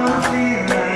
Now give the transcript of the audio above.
do feel like